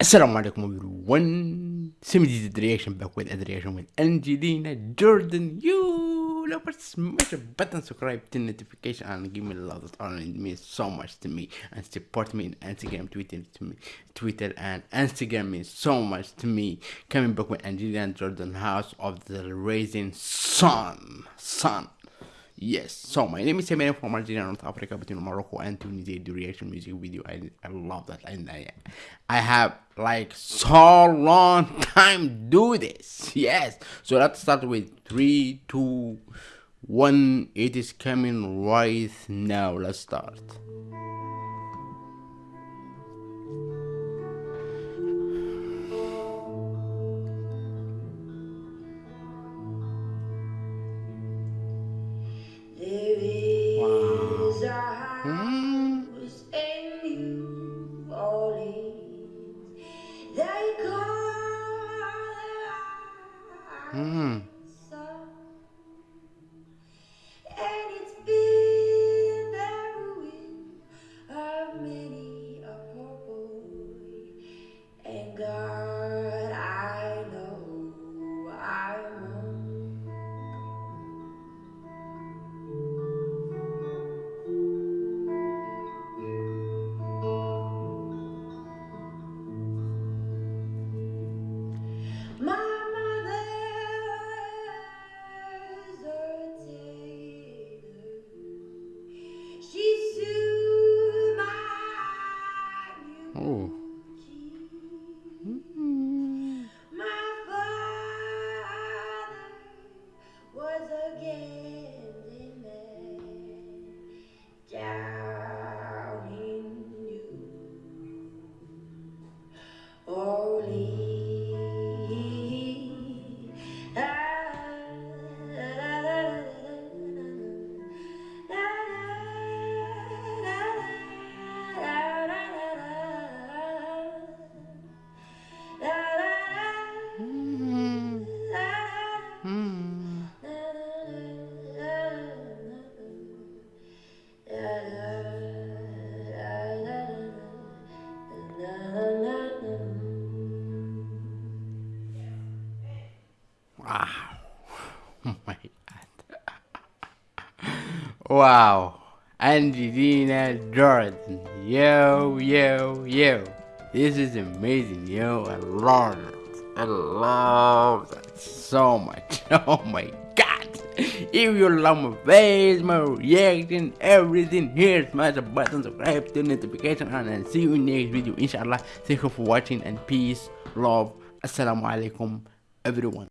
Assalamu alaikum everyone. Simi did the reaction back with a reaction with Angelina Jordan. You love smash a button, subscribe to notification and give me a lot of honor. It means so much to me and support me in Instagram, Twitter to me, Twitter and Instagram means so much to me. Coming back with Angelina Jordan, House of the Raising Sun, Sun. Yes, so my name is Eminem from Algeria, North Africa, between Morocco and Tunisia. The reaction music video, I, I love that, and I, I have like so long time do this. Yes, so let's start with three, two, one. It is coming right now. Let's start. 嗯。Wow. Oh my god. wow. Angelina Jordan. Yo, yo, yo. This is amazing, yo. I love it. I love that so much. Oh my god. If you love my face, my reaction, everything, here smash the button, subscribe, turn notification on, and see you in next video. Inshallah. Thank you for watching and peace, love. Assalamu alaikum, everyone.